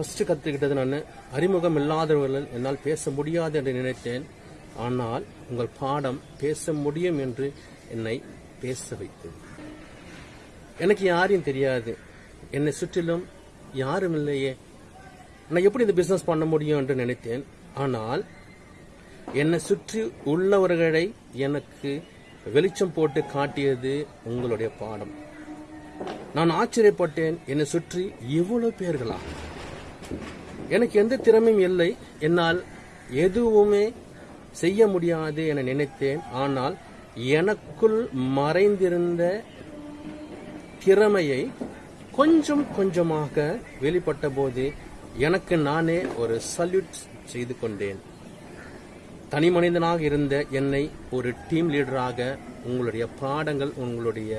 First கற்றுக்கிட்டது நான் அறிமுகம் இல்லாதவர்கள் என்னால் பேச முடியாது என்று நினைத்தேன். ஆனால் உங்கள் பாடம் பேச முடியும் என்று என்னை பேச வைத்தது. எனக்கு யாரையும் தெரியாது. என்னை சுற்றிலும் யாரும் இல்லையே. நான் எப்படி இந்த பிஸ்னஸ் பண்ண முடியும் என்று நினைத்தேன். ஆனால் என்னை சுற்றி உள்ளவர்களை எனக்கு வெளிச்சம் போட்டு காட்டியது உங்களுடைய பாடம். நான் ஆச்சரியப்பட்டேன். என்னை சுற்றி இவ்வளவு பேர்களா? எனக்கு எந்த திறமையும் இல்லை. என்னால் எதுவுமே செய்ய முடியாது என நினைத்தேன். ஆனால் எனக்குள் மறைந்திருந்த திறமையை கொஞ்சம் கொஞ்சமாக வெளிப்பட்ட போது எனக்கு நானே ஒரு சல்யூட் செய்து கொண்டேன். தனி மனிதனாக இருந்த என்னை ஒரு டீம் லீடராக உங்களுடைய பாடங்கள் உங்களுடைய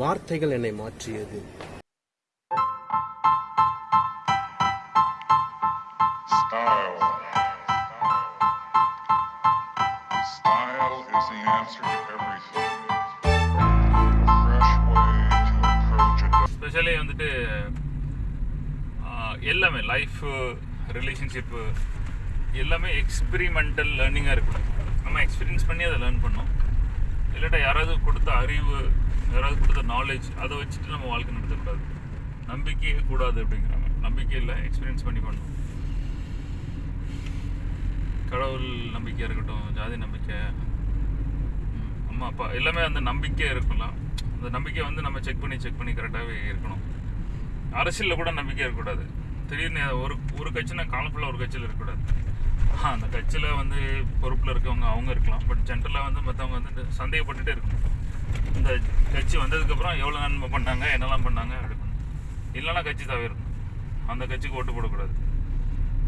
வார்த்தைகள் என்னை மாற்றியது. எல்லாமே லைஃப் ரிலேஷன்ஷிப்பு எல்லாமே எக்ஸ்பிரிமெண்டல் லேர்னிங்காக இருக்கணும் நம்ம எக்ஸ்பீரியன்ஸ் பண்ணி அதை லேர்ன் பண்ணோம் இல்லாட்டா யாராவது கொடுத்த அறிவு யாராவது கொடுத்த நாலேஜ் அதை வச்சுட்டு நம்ம வாழ்க்கை நடத்தக்கூடாது. நம்பிக்கையே கூடாது அப்படிங்கிறாங்க. நம்பிக்கை இல்லை எக்ஸ்பீரியன்ஸ் பண்ணி பண்ணணும். கடவுள் நம்பிக்கையாக இருக்கட்டும் ஜாதி நம்பிக்கை அம்மா அப்பா எல்லாமே அந்த நம்பிக்கை இருக்கலாம். அந்த நம்பிக்கை வந்து நம்ம செக் பண்ணி செக் பண்ணி கரெக்டாகவே இருக்கணும். அரசியலில் கூட நம்பிக்கை இருக்கக்கூடாது. திடீர்னு ஒரு ஒரு கட்சினா காலம் ஃபுல்லாக ஒரு கட்சியில் இருக்கக்கூடாது. அந்த கட்சியில் வந்து பொறுப்பில் இருக்கவங்க அவங்க இருக்கலாம். பட் ஜென்ரலாக வந்து மற்றவங்க வந்து சந்தேகப்பட்டுட்டே இருக்கணும். இந்த கட்சி வந்ததுக்கப்புறம் எவ்வளோ நன்மை பண்ணாங்க என்னெல்லாம் பண்ணாங்க அப்படி இல்லைன்னா கட்சி தவிரணும் அந்த கட்சிக்கு ஓட்டு போடக்கூடாது.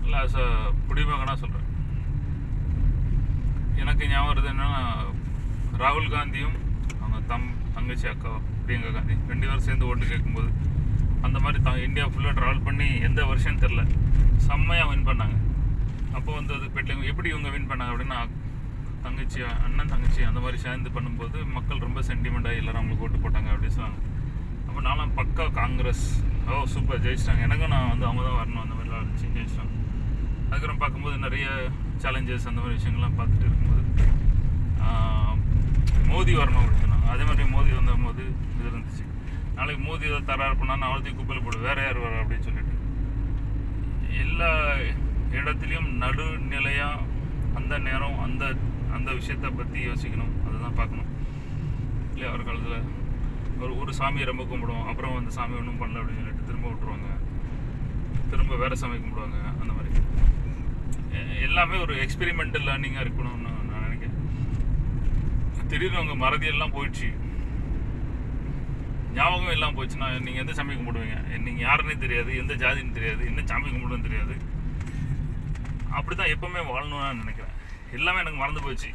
இல்லை ஆஸ் அ குடிமகனாக சொல்கிறேன் எனக்கு ஞாபகம் வருது என்னன்னா ராகுல் காந்தியும் அவங்க தம் தங்கச்சி அக்கா பிரியங்கா காந்தி ரெண்டு பேரும் சேர்ந்து ஓட்டு கேட்கும்போது அந்த மாதிரி தான் இந்தியா ஃபுல்லாக ட்ராவல் பண்ணி எந்த வருஷம் தெரில செம்மையாக வின் பண்ணாங்க. அப்போ வந்து அது பெட்ல எப்படி இவங்க வின் பண்ணாங்க அப்படின்னா தங்கச்சி அண்ணன் தங்கச்சி அந்த மாதிரி சேர்ந்து பண்ணும்போது மக்கள் ரொம்ப சென்டிமெண்ட்டாக எல்லாரும் அவங்களுக்கு ஓட்டு போட்டாங்க அப்படின்னு சொன்னாங்க. அப்போ நானும் பக்கா காங்கிரஸ். ஓ சூப்பர் ஜெயிச்சிட்டாங்க. எனக்கும் நான் வந்து அவங்க தான் வரணும் அந்த மாதிரிலாம் இருந்துச்சு ஜெயிச்சிட்டாங்க. அதுக்கப்புறம் பார்க்கும்போது நிறைய சேலஞ்சஸ் அந்த மாதிரி விஷயங்கள்லாம் பார்த்துட்டு இருக்கும்போது மோதி வரணும் அப்படின்னு சொன்னாங்க. அதே மாதிரி மோதி வந்தபோது இது இருந்துச்சு. நாளைக்கு மோதி ஏதோ தராரு பண்ணால் நான் குப்பையில் போடு வேற யார் வர அப்படின்னு சொல்லிட்டு. எல்லா இடத்துலையும் நடுநிலையாக அந்த நேரம் அந்த அந்த விஷயத்தை பற்றி யோசிக்கணும். அதுதான் பார்க்கணும். இல்லையா? ஒரு காலத்தில் ஒரு ஒரு சாமியை ரொம்ப கும்பிடுவோம் அப்புறம் அந்த சாமி ஒன்றும் பண்ணல அப்படின்னு சொல்லிட்டு திரும்ப விட்டுருவாங்க. திரும்ப வேறு சாமி கும்பிடுவாங்க அந்த மாதிரி. எல்லாமே ஒரு எக்ஸ்பெரிமெண்டல் லேர்னிங்காக இருக்கணும்னு நான் நினைக்கிறேன். திடீர்னு அவங்க மறதியெல்லாம் போயிடுச்சு. ஞாபகம் எல்லாம் போச்சுன்னா நீங்கள் எந்த சாமி கும்பிடுவீங்க? நீங்கள் யாருன்னே தெரியாது எந்த ஜாதின்னு தெரியாது என்ன சாமி கும்பிடுன்னு தெரியாது. அப்படி தான் எப்போவுமே வாழணும்னு நினைக்கிறேன். எல்லாமே எனக்கு மறந்து போச்சு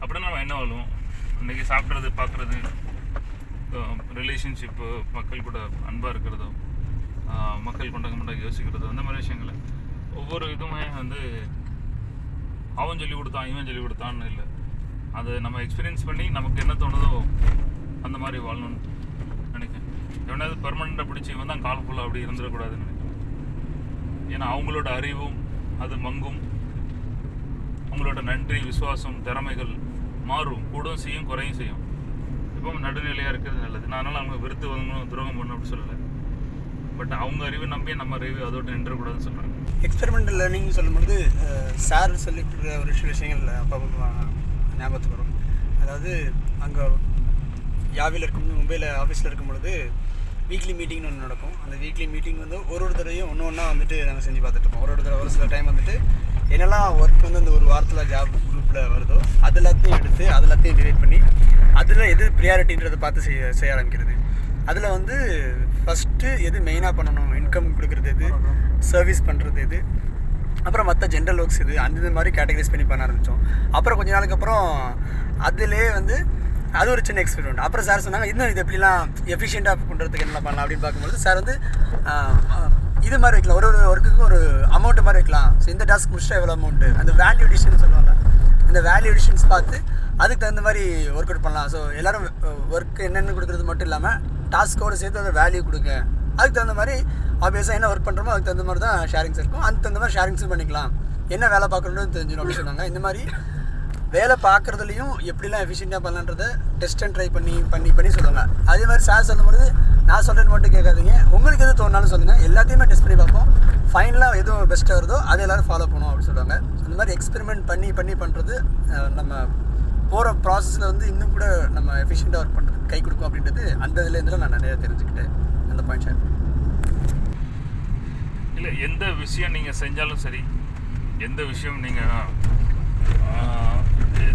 அப்படின்னா நம்ம என்ன வாழுவோம்? இன்றைக்கி சாப்பிட்றது பார்க்குறது ரிலேஷன்ஷிப்பு மக்கள் கூட அன்பாக இருக்கிறதோ மக்கள் கொண்டாங்க கொண்டாங்க யோசிக்கிறதோ அந்த மாதிரி விஷயங்களை. ஒவ்வொரு இதுவுமே வந்து அவன் சொல்லி கொடுத்தான் இவன் சொல்லி கொடுத்தான்னு இல்லை. அதை நம்ம எக்ஸ்பீரியன்ஸ் பண்ணி நமக்கு என்ன தோணுதோ மாதிரி வாழணும்னு நினைக்கிறேன். எவனாவது பெர்மனண்ட்டாக பிடிச்சி இவன் தான் கால் ஃபுல்லாக அப்படி இருந்துடக்கூடாதுன்னு நினைக்கிறேன். ஏன்னா அவங்களோட அறிவும் அது மங்கும். அவங்களோட நன்றி விசுவாசம் திறமைகள் மாறும். கூடவும் செய்யும் குறையும் செய்யும். இப்போ நடுநிலையாக இருக்கிறது நல்லது. நான் அதனால் அவங்க விருத்து வாங்கணும் துரோகம் பண்ணணும் அப்படின்னு சொல்லலை. பட் அவங்க அறிவை நம்பி நம்ம அறிவு அதோட நின்றக்கூடாதுன்னு சொல்கிறேன் எக்ஸ்பெரிமெண்டல் லேர்னிங் சொல்லும்பொழுது சார் சொல்லிட்டு இருக்கிற ஒரு சில விஷயங்கள் அப்போ ஞாபகத்துக்கு வரும். அதாவது அங்கே யாவில் இருக்கும் மும்பையில் ஆஃபீஸில் இருக்கும் பொழுது வீக்லி மீட்டிங்னு ஒன்று நடக்கும். அந்த வீக்லி மீட்டிங் வந்து ஒரு ஒரு தடவையும் ஒன்று ஒன்றா வந்துட்டு நாங்கள் செஞ்சு பார்த்துட்ருப்போம் ஒரு ஒரு தடவை ஒரு சில டைம் வந்துட்டு என்னெல்லாம் ஒர்க் வந்து அந்த ஒரு வாரத்தில் ஜாப் குரூப்பில் வருதோ அது எல்லாத்தையும் எடுத்து அது எல்லாத்தையும் டிவைட் பண்ணி அதில் எது ப்ரியாரிட்டின்றதை பார்த்து செய்ய செய்ய ஆரம்பிக்கிறது. அதில் வந்து ஃபஸ்ட்டு எது மெயினாக பண்ணணும்? இன்கம் கொடுக்குறது எது? சர்வீஸ் பண்ணுறது எது? அப்புறம் மற்ற ஜென்ரல் ஒர்க்ஸ் இது அந்த மாதிரி கேட்டகரைஸ் பண்ணி பண்ண ஆரம்பித்தோம் அப்புறம் கொஞ்ச நாளுக்கு அப்புறம் அதிலே வந்து அது ஒரு சின்ன எக்ஸ்பெரிமெண்ட் அப்புறம் சார் சொன்னாங்க இன்னும் இது எப்படிலாம் எஃபிஷியண்ட்டாக பண்ணுறதுக்கு என்ன பண்ணலாம்? அப்படின்னு பார்க்கும்போது சார் வந்து இது மாதிரி வைக்கலாம். ஒரு ஒரு ஒர்க்குக்கு ஒரு அமௌண்ட் மாதிரி வைக்கலாம். ஸோ இந்த டாஸ்க் முடிச்சா எவ்வளோ அமௌண்ட்டு அந்த வேல்யூ எடிஷன் சொல்லுவாங்க. அந்த வேல்யூ எடிஷன்ஸ் பார்த்து அதுக்கு தகுந்த மாதிரி ஒர்க் அவுட் பண்ணலாம். ஸோ எல்லோரும் ஒர்க் என்னென்னு கொடுக்குறது மட்டும் இல்லாமல் டாஸ்க்கோடு சேர்த்து அதை வேல்யூ கொடுங்க. அதுக்கு தகுந்த மாதிரி ஆப்வியஸாக என்ன ஒர்க் பண்ணுறோமோ அதுக்கு தகுந்த மாதிரி தான் ஷேரிங்ஸ் இருக்கும். அதுக்கு தகுந்த மாதிரி ஷேரிங்ஸும் பண்ணிக்கலாம். என்ன வேலை பார்க்கணுன்னு தெரிஞ்சிடும் அப்படின்னு சொன்னாங்க. இந்த மாதிரி வேலை பார்க்குறதுலையும் எப்படிலாம் எஃபிஷியண்ட்டாக பண்ணலான்றதை டெஸ்ட் அண்ட் ட்ரை பண்ணி பண்ணி பண்ணி சொல்லுவாங்க. அதே மாதிரி சார் சொல்லும்போது நான் சொல்கிறது மட்டும் கேட்காதீங்க. உங்களுக்கு எது தோணாலும் சொல்லுங்கள் எல்லாத்தையுமே டெஸ்ட் பண்ணி பார்ப்போம். ஃபைனலாக எதுவும் பெஸ்ட்டாக வருதோ அதை எல்லோரும் ஃபாலோ பண்ணுவோம் அப்படின்னு சொல்லுவாங்க. அந்த மாதிரி எக்ஸ்பெரிமெண்ட் பண்ணி பண்ணி பண்ணுறது நம்ம போகிற ப்ராசஸில் வந்து இன்னும் கூட நம்ம எஃபிஷியண்ட்டாக ஒர்க் பண்ணுறது கை கொடுக்கும் அப்படின்றது அந்த இதுலேருந்து நான் நிறையா தெரிஞ்சுக்கிட்டேன். அந்த பாயிண்ட் ஷேர் இல்லை எந்த விஷயம் நீங்கள் செஞ்சாலும் சரி எந்த விஷயம் நீங்கள்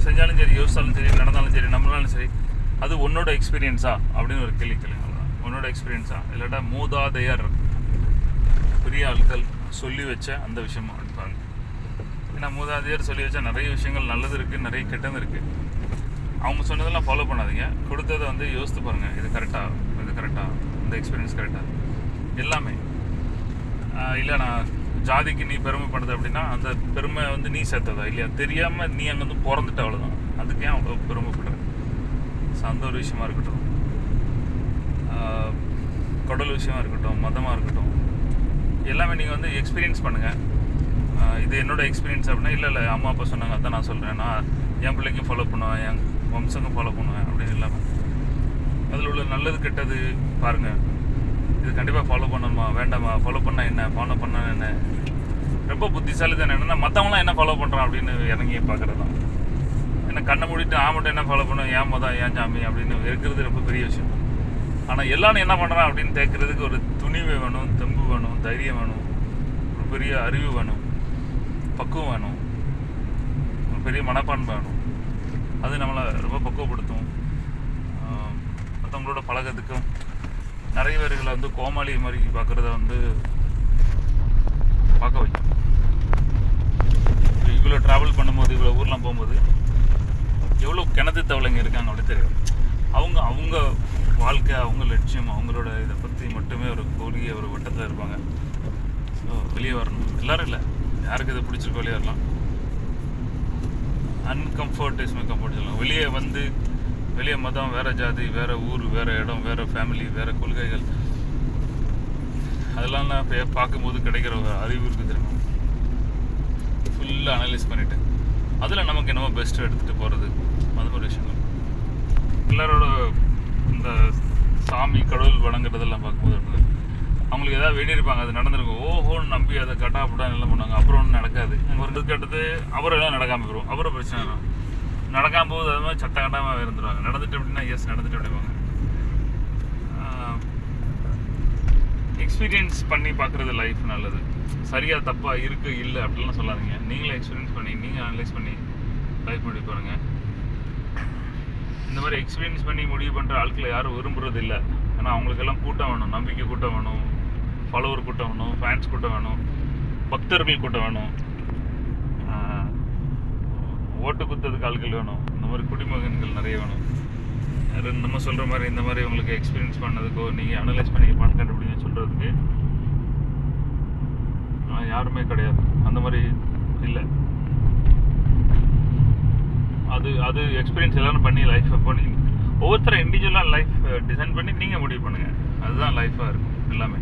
செஞ்சாலும் சரி யோசிச்சாலும் சரி நடந்தாலும் சரி நம்மளாலும் சரி அது உன்னோட எக்ஸ்பீரியன்ஸா அப்படின்னு ஒரு கேள்வி கேளுங்க உன்னோட எக்ஸ்பீரியன்ஸா இல்லாட்டா மூதாதையர் பெரிய ஆட்கள் சொல்லி வச்ச அந்த விஷயமா எடுப்பாங்க ஏன்னா மூதாதையர் சொல்லி வச்ச நிறைய விஷயங்கள் நல்லது இருக்குது நிறைய கெட்டது இருக்குது அவங்க சொன்னதெல்லாம் ஃபாலோ பண்ணாதீங்க. கொடுத்ததை வந்து யோசித்து பாருங்கள் இது கரெக்டாக இது கரெக்டாக இந்த எக்ஸ்பீரியன்ஸ் கரெக்டாக எல்லாமே. இல்லை நான் ஜாதிக்கு நீ பெருமைப்படுது அப்படின்னா அந்த பெருமை வந்து நீ சேர்த்ததா? இல்லையா? தெரியாமல் நீ அங்கே வந்து பிறந்துட்ட அவ்வளோதான் அதுக்கு ஏன் அவ்வளோ பெருமைப்படுற ஸோ அந்த ஒரு விஷயமா இருக்கட்டும். ஆஹ் விஷயமாக விஷயமா இருக்கட்டும் மதமாக இருக்கட்டும். எல்லாமே நீங்கள் வந்து எக்ஸ்பீரியன்ஸ் பண்ணுங்கள் இது என்னோட எக்ஸ்பீரியன்ஸ் அப்படின்னா இல்லை இல்லை அம்மா அப்பா சொன்னாங்க அதான் நான் சொல்கிறேன் நான் என் பிள்ளைக்கும் ஃபாலோ பண்ணுவேன் என் வம்சக்கும் ஃபாலோ பண்ணுவேன் அப்படின்னு இல்லாமல் அதில் உள்ள நல்லது கெட்டது பாருங்கள் இது கண்டிப்பாக ஃபாலோ பண்ணணுமா? வேண்டாமா? ஃபாலோ பண்ணால் என்ன? ஃபாலோ பண்ண என்ன? ரொம்ப புத்திசாலி தான் என்னன்னா மற்றவங்களாம் என்ன ஃபாலோ பண்ணுறான் அப்படின்னு இறங்கி பார்க்குறது தான் ஏன்னா கண்ணை மூடிட்டு ஆ மட்டும் என்ன ஃபாலோ பண்ணும்? ஏன் மதம் ஏன் சாமி அப்படின்னு இருக்கிறது ரொம்ப பெரிய விஷயம். ஆனால் எல்லாரும் என்ன பண்ணுறான் அப்படின்னு கேட்குறதுக்கு ஒரு துணிவு வேணும் தெம்பு வேணும் தைரியம் வேணும். ஒரு பெரிய அறிவு வேணும். பக்குவம் வேணும். ஒரு பெரிய மனப்பான்மை வேணும். அது நம்மளை ரொம்ப பக்குவப்படுத்தும். மற்றவங்களோட பழகிறதுக்கும் நிறைய பேர்களை வந்து கோமாளி மாதிரி பார்க்குறத வந்து பார்க்க வைக்கும். இவ்வளோ ட்ராவல் பண்ணும்போது இவ்வளோ ஊர்லாம் போகும்போது எவ்வளோ கிணத்து தவளைங்க இருக்காங்க அப்படி தெரியும். அவங்க அவங்க வாழ்க்கை அவங்க லட்சியம் அவங்களோட இதை பற்றி மட்டுமே ஒரு கூறிய ஒரு வட்டத்தில் இருப்பாங்க. ஸோ வெளியே வரணும். எல்லோரும் இல்லை. யாருக்கு இதை பிடிச்சிருக்கோ வெளியே வரலாம். அன்கம்ஃபர்ட் இஸ் மை கம்ஃபர்ட் சொல்லலாம் வெளியே வந்து வெளியே மதம் வேற ஜாதி வேற ஊர் வேற இடம் வேற ஃபேமிலி வேற கொள்கைகள். அதெல்லாம் நான் பே- பார்க்கும்போது கிடைக்கிற ஒரு அறிவு இருக்கு தெரியுமா? ஃபுல்லாக அனலைஸ் பண்ணிட்டு. அதில் நமக்கு என்னமோ பெஸ்ட்டு எடுத்துகிட்டு போகிறது அது ஒரு விஷயம் எல்லாரோட இந்த சாமி கடவுள் வணங்குறதெல்லாம் பார்க்கும்போது அவங்களுக்கு ஏதாவது வேண்டியிருப்பாங்க அது நடந்திருக்கும். ஓஹோன்னு நம்பி அதை கட்டாப்பட்டா எல்லாம் பண்ணுவாங்க? அப்புறம் ஒன்றும் நடக்காது. அங்கே ஒரு கேட்டது அப்புறம் எல்லாம் நடக்காமல் போயிடும் அப்புறம் பிரச்சனை நடக்காம போது அது மாதிரி சட்ட கட்டாமல் இருந்துருவாங்க. நடந்துட்டு அப்படின்னா எஸ் நடந்துட்டு அப்படிவாங்க எக்ஸ்பீரியன்ஸ் பண்ணி பார்க்குறது லைஃப் நல்லது. சரியாக தப்பாக இருக்குது இல்லை அப்படிலாம் சொல்லாதீங்க. நீங்களே எக்ஸ்பீரியன்ஸ் பண்ணி நீங்கள் அனலைஸ் பண்ணி லைஃப் முடிவு பாருங்க. இந்த மாதிரி எக்ஸ்பீரியன்ஸ் பண்ணி முடிவு பண்ணுற ஆட்களை யாரும் விரும்புறது இல்லை. ஏன்னா அவங்களுக்கெல்லாம் கூட்டம் வேணும். நம்பிக்கை கூட்டம் வேணும். ஃபாலோவர் கூட்டம் வேணும். ஃபேன்ஸ் கூட்டம் வேணும். பக்தர்கள் கூட்டம் வேணும். ஓட்டு குத்துறதுக்கு ஆட்கள் வேணும். இந்த மாதிரி குடிமகன்கள் நிறைய வேணும். அது நம்ம சொல்கிற மாதிரி இந்த மாதிரி உங்களுக்கு எக்ஸ்பீரியன்ஸ் பண்ணதுக்கோ நீங்கள் அனலைஸ் பண்ணி பணம் கண்டுபிடிங்க சொல்கிறதுக்கு யாருமே கிடையாது. அந்த மாதிரி இல்லை. அது அது எக்ஸ்பீரியன்ஸ் எல்லாரும் பண்ணி லைஃப்பை பண்ணி ஒவ்வொருத்தரும் இண்டிவிஜுவலாக லைஃப் டிசைன் பண்ணி நீங்கள் முடிவு பண்ணுங்கள் அதுதான் லைஃப்பாக இருக்கும் எல்லாமே.